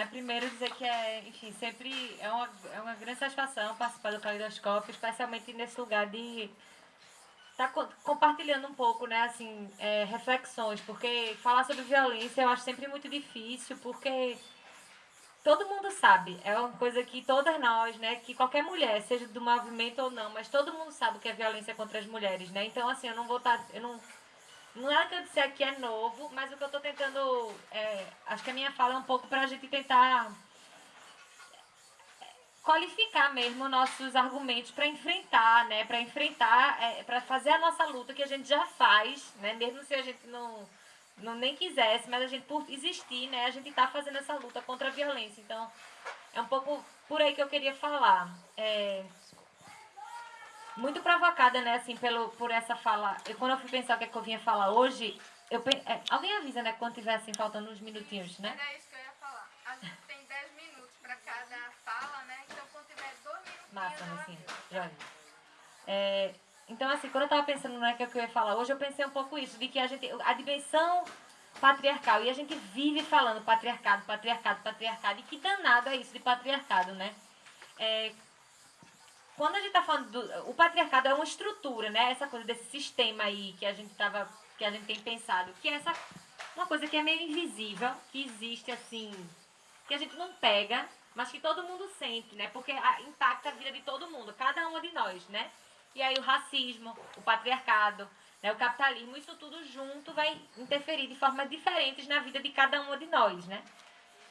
né? Primeiro dizer que é, enfim, sempre é uma, é uma grande satisfação participar do Calidoscópio, especialmente nesse lugar de tá compartilhando um pouco, né, assim, é, reflexões, porque falar sobre violência eu acho sempre muito difícil, porque todo mundo sabe, é uma coisa que todas nós, né, que qualquer mulher, seja do movimento ou não, mas todo mundo sabe o que é violência contra as mulheres, né? Então, assim, eu não vou estar, tá, eu não não é que eu disser aqui é novo, mas o que eu estou tentando. É, acho que a minha fala é um pouco para a gente tentar qualificar mesmo nossos argumentos para enfrentar, né? Para enfrentar, é, para fazer a nossa luta que a gente já faz, né? Mesmo se a gente não, não nem quisesse, mas a gente por existir, né? A gente está fazendo essa luta contra a violência. Então, é um pouco por aí que eu queria falar. É, muito provocada, né, assim, pelo, por essa fala. Eu, quando eu fui pensar o que, é que eu vinha falar hoje, eu é, alguém avisa, né, quando tiver assim, faltando uns minutinhos, né? Era isso que eu ia falar. A gente tem 10 minutos para cada fala, né? Então quando tiver dois minutinhos. Massa, assim, já é, Então, assim, quando eu tava pensando no né, que, é que eu ia falar hoje, eu pensei um pouco isso, de que a gente. A dimensão patriarcal, e a gente vive falando patriarcado, patriarcado, patriarcado, e que danado é isso de patriarcado, né? É, quando a gente está falando do. O patriarcado é uma estrutura, né? Essa coisa desse sistema aí que a gente tava. que a gente tem pensado, que é essa. Uma coisa que é meio invisível, que existe assim. que a gente não pega, mas que todo mundo sente, né? Porque impacta a vida de todo mundo, cada uma de nós, né? E aí o racismo, o patriarcado, né, o capitalismo, isso tudo junto vai interferir de formas diferentes na vida de cada uma de nós, né?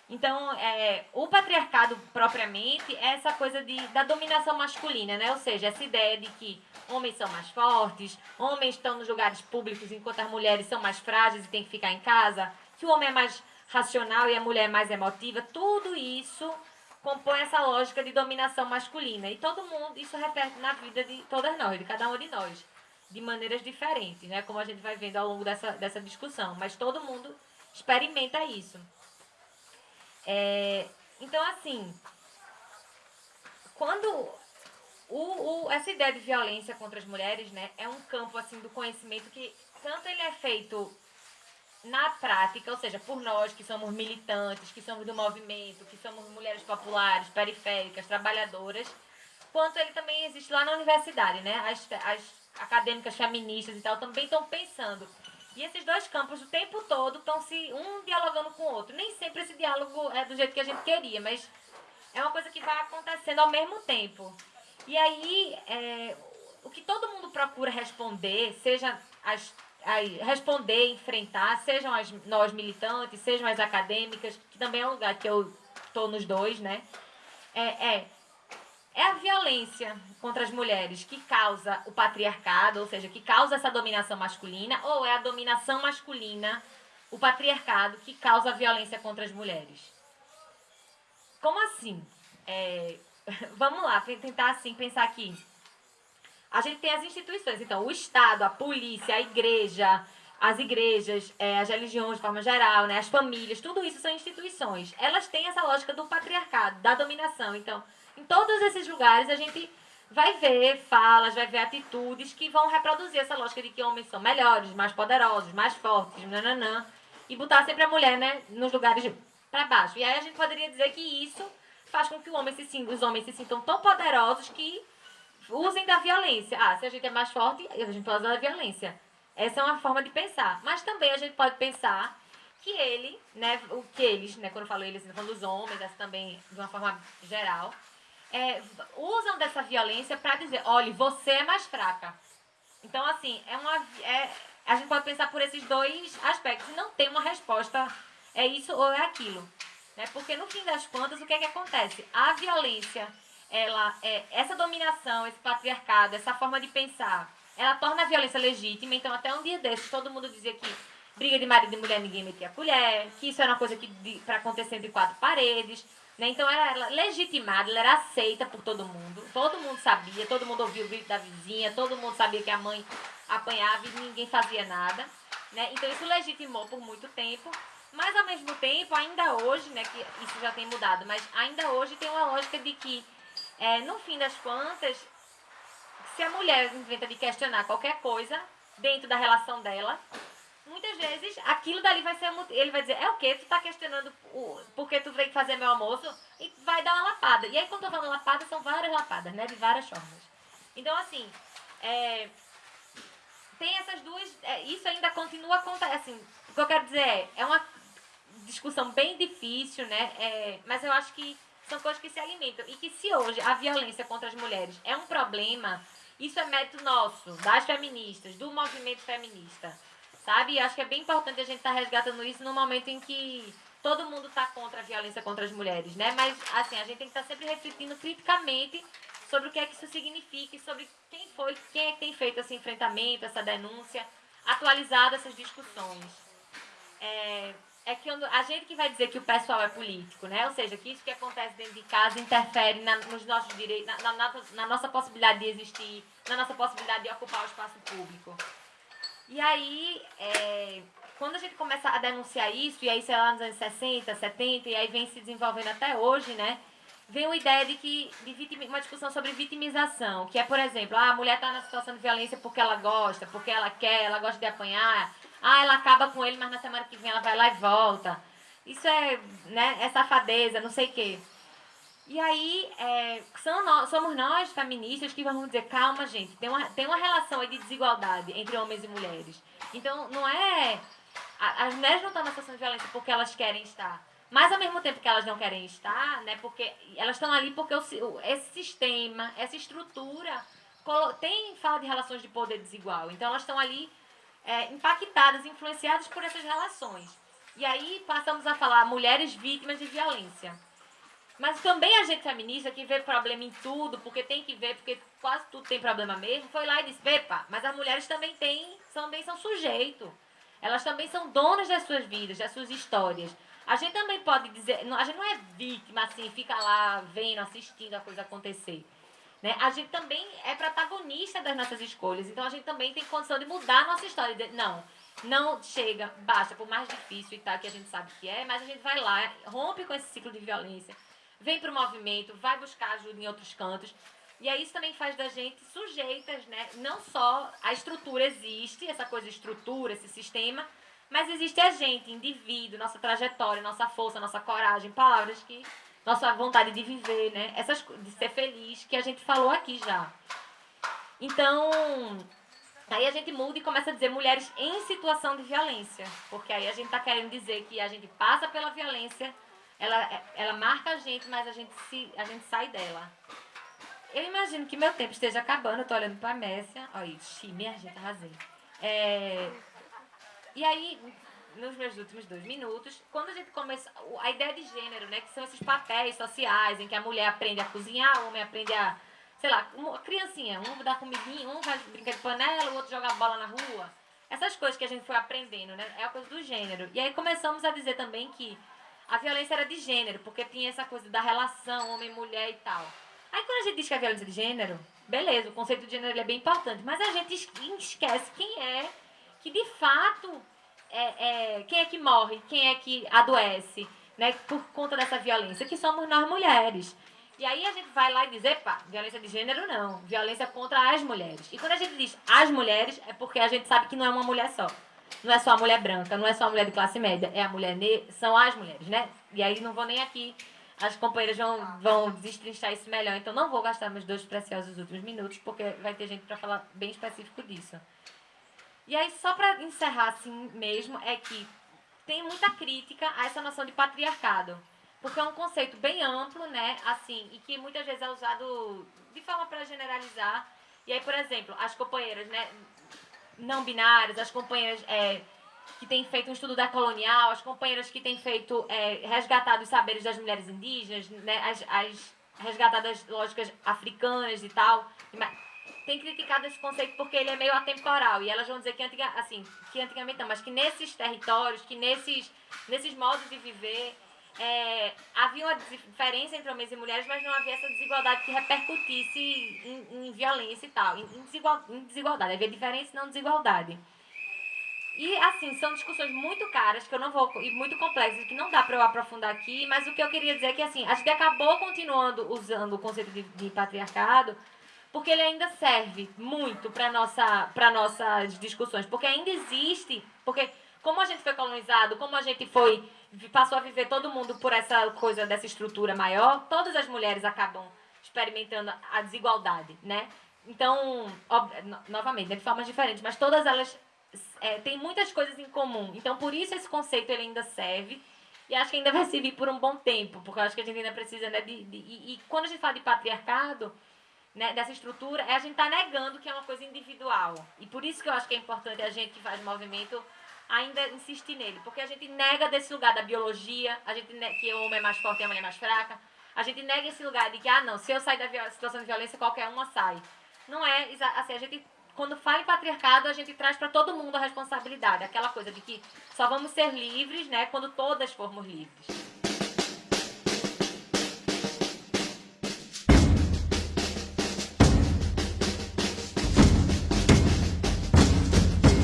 Então, é, o patriarcado propriamente é essa coisa de, da dominação masculina, né? Ou seja, essa ideia de que homens são mais fortes, homens estão nos lugares públicos enquanto as mulheres são mais frágeis e têm que ficar em casa, que o homem é mais racional e a mulher é mais emotiva, tudo isso compõe essa lógica de dominação masculina. E todo mundo, isso reflete na vida de todas nós, de cada uma de nós, de maneiras diferentes, né? Como a gente vai vendo ao longo dessa, dessa discussão. Mas todo mundo experimenta isso. É, então, assim, quando o, o, essa ideia de violência contra as mulheres, né, é um campo assim do conhecimento que tanto ele é feito na prática, ou seja, por nós que somos militantes, que somos do movimento, que somos mulheres populares, periféricas, trabalhadoras, quanto ele também existe lá na universidade, né? As, as acadêmicas feministas e tal também estão pensando e esses dois campos o tempo todo estão se um dialogando com o outro. Nem sempre esse diálogo é do jeito que a gente queria, mas é uma coisa que vai acontecendo ao mesmo tempo. E aí, é, o que todo mundo procura responder, seja as, aí, responder, enfrentar, sejam as, nós militantes, sejam as acadêmicas, que também é um lugar que eu estou nos dois, né? É, é é a violência contra as mulheres que causa o patriarcado, ou seja, que causa essa dominação masculina, ou é a dominação masculina, o patriarcado, que causa a violência contra as mulheres? Como assim? É, vamos lá, tentar assim pensar aqui. A gente tem as instituições, então, o Estado, a polícia, a igreja, as igrejas, é, as religiões de forma geral, né, as famílias, tudo isso são instituições. Elas têm essa lógica do patriarcado, da dominação. Então, em todos esses lugares a gente vai ver falas, vai ver atitudes que vão reproduzir essa lógica de que homens são melhores, mais poderosos, mais fortes, nananã, e botar sempre a mulher, né, nos lugares para baixo. E aí a gente poderia dizer que isso faz com que homem se, os homens se sintam tão poderosos que usem da violência. Ah, se a gente é mais forte, a gente usar da violência. Essa é uma forma de pensar. Mas também a gente pode pensar que ele, né, o que eles, né, quando eu falo eles, falando dos homens, essa também de uma forma geral, é, usam dessa violência para dizer, olha, você é mais fraca. Então, assim, é uma, é, a gente pode pensar por esses dois aspectos. Não tem uma resposta, é isso ou é aquilo. Né? Porque, no fim das contas, o que é que acontece? A violência, ela, é, essa dominação, esse patriarcado, essa forma de pensar, ela torna a violência legítima. Então, até um dia desses, todo mundo dizia que briga de marido e mulher ninguém metia a colher, que isso era uma coisa que para acontecer entre quatro paredes. Né? Então ela era legitimada, ela era aceita por todo mundo. Todo mundo sabia, todo mundo ouvia o grito da vizinha, todo mundo sabia que a mãe apanhava e ninguém fazia nada. Né? Então isso legitimou por muito tempo. Mas ao mesmo tempo, ainda hoje, né, que isso já tem mudado, mas ainda hoje tem uma lógica de que, é, no fim das contas, se a mulher inventa de questionar qualquer coisa dentro da relação dela, muitas vezes aquilo dali vai ser. Ele vai dizer: é o quê? Tu tá questionando o, porque tu veio fazer meu almoço? E vai dar uma lapada. E aí, quando eu falando lapada, são várias lapadas, né? De várias formas. Então, assim. É, tem essas duas. É, isso ainda continua acontecendo. Assim, o que eu quero dizer é, é uma discussão bem difícil, né? É, mas eu acho que são coisas que se alimentam. E que se hoje a violência contra as mulheres é um problema, isso é mérito nosso, das feministas, do movimento feminista. Sabe? E acho que é bem importante a gente estar tá resgatando isso no momento em que todo mundo está contra a violência contra as mulheres, né? Mas, assim, a gente tem que estar tá sempre refletindo criticamente sobre o que é que isso significa e sobre quem foi, quem é que tem feito esse enfrentamento, essa denúncia, atualizado essas discussões. É, é que a gente que vai dizer que o pessoal é político, né? Ou seja, que isso que acontece dentro de casa interfere na, nos nossos direitos, na, na, na, nossa possibilidade de existir, na nossa possibilidade de ocupar o espaço público. E aí, é, quando a gente começa a denunciar isso, e aí sei lá nos anos 60, 70, e aí vem se desenvolvendo até hoje, né? vem uma ideia de que de vitim, uma discussão sobre vitimização, que é, por exemplo, ah, a mulher está na situação de violência porque ela gosta, porque ela quer, ela gosta de apanhar, ah, ela acaba com ele, mas na semana que vem ela vai lá e volta. Isso é, né, é safadeza, não sei o quê. E aí, é, nós, somos nós, feministas, que vamos dizer, calma, gente, tem uma, tem uma relação aí de desigualdade entre homens e mulheres. Então, não é... As mulheres não estão na situação de violência porque elas querem estar. Mas ao mesmo tempo que elas não querem estar, né? Porque elas estão ali porque o, esse sistema, essa estrutura tem fala de relações de poder desigual. Então elas estão ali é, impactadas, influenciadas por essas relações. E aí passamos a falar mulheres vítimas de violência. Mas também a gente feminista que vê problema em tudo, porque tem que ver, porque quase tudo tem problema mesmo, foi lá e disse, epa, mas as mulheres também têm, também são sujeito. Elas também são donas das suas vidas, das suas histórias. A gente também pode dizer, a gente não é vítima assim, fica lá vendo, assistindo a coisa acontecer. Né? A gente também é protagonista das nossas escolhas. Então a gente também tem condição de mudar a nossa história. De, não, não chega, basta, por mais difícil e tal, que a gente sabe que é, mas a gente vai lá, rompe com esse ciclo de violência, vem para o movimento, vai buscar ajuda em outros cantos. E aí isso também faz da gente sujeitas, né? Não só a estrutura existe, essa coisa estrutura, esse sistema, mas existe a gente, indivíduo, nossa trajetória, nossa força, nossa coragem, palavras que. Nossa vontade de viver, né? Essas, de ser feliz, que a gente falou aqui já. Então, aí a gente muda e começa a dizer mulheres em situação de violência. Porque aí a gente tá querendo dizer que a gente passa pela violência, ela, ela marca a gente, mas a gente, se, a gente sai dela. Eu imagino que meu tempo esteja acabando, eu tô olhando pra Messia. Olha isso, minha gente, arrasei. É, e aí, nos meus últimos dois minutos, quando a gente começa. A ideia de gênero, né? Que são esses papéis sociais em que a mulher aprende a cozinhar, o homem aprende a. Sei lá, uma criancinha, um dá comidinha, um vai brincar de panela, o outro joga bola na rua. Essas coisas que a gente foi aprendendo, né? É a coisa do gênero. E aí começamos a dizer também que a violência era de gênero, porque tinha essa coisa da relação homem-mulher e tal. Aí quando a gente diz que é violência de gênero, beleza, o conceito de gênero é bem importante, mas a gente esquece quem é que de fato é, é, quem é que morre, quem é que adoece, né, por conta dessa violência, que somos nós mulheres. E aí a gente vai lá e diz, epa, violência de gênero não, violência contra as mulheres. E quando a gente diz as mulheres, é porque a gente sabe que não é uma mulher só. Não é só a mulher branca, não é só a mulher de classe média, é a mulher negra, são as mulheres, né? E aí não vou nem aqui, as companheiras vão, vão destrinchar isso melhor, então não vou gastar meus dois preciosos últimos minutos, porque vai ter gente para falar bem específico disso. E aí, só para encerrar assim mesmo, é que tem muita crítica a essa noção de patriarcado. Porque é um conceito bem amplo, né? Assim, e que muitas vezes é usado de forma para generalizar. E aí, por exemplo, as companheiras, né? Não binárias, as companheiras é, que têm feito um estudo da colonial, as companheiras que têm feito, é, resgatado os saberes das mulheres indígenas, né? As, as resgatadas lógicas africanas e tal tem criticado esse conceito porque ele é meio atemporal. E elas vão dizer que, antiga, assim, que antigamente não, mas que nesses territórios, que nesses, nesses modos de viver, é, havia uma diferença entre homens e mulheres, mas não havia essa desigualdade que repercutisse em, em violência e tal. Em, desigual, em desigualdade. Havia diferença e não desigualdade. E, assim, são discussões muito caras, que eu não vou. e muito complexas, que não dá para eu aprofundar aqui, mas o que eu queria dizer é que, assim, a gente acabou continuando usando o conceito de, de patriarcado porque ele ainda serve muito para nossa nossas discussões, porque ainda existe, porque como a gente foi colonizado, como a gente foi passou a viver todo mundo por essa coisa dessa estrutura maior, todas as mulheres acabam experimentando a desigualdade, né? Então, novamente, né, de formas diferentes, mas todas elas é, têm muitas coisas em comum. Então, por isso esse conceito ele ainda serve e acho que ainda vai servir por um bom tempo, porque eu acho que a gente ainda precisa, né, de, de e, e, quando a gente fala de patriarcado, né, dessa estrutura, é a gente tá negando que é uma coisa individual. E por isso que eu acho que é importante a gente que faz movimento ainda insistir nele, porque a gente nega desse lugar da biologia, a gente que o homem é mais forte e a mulher é mais fraca, a gente nega esse lugar de que, ah, não, se eu sair da situação de violência, qualquer uma sai. Não é, assim, a gente, quando fala em patriarcado, a gente traz para todo mundo a responsabilidade, aquela coisa de que só vamos ser livres, né, quando todas formos livres.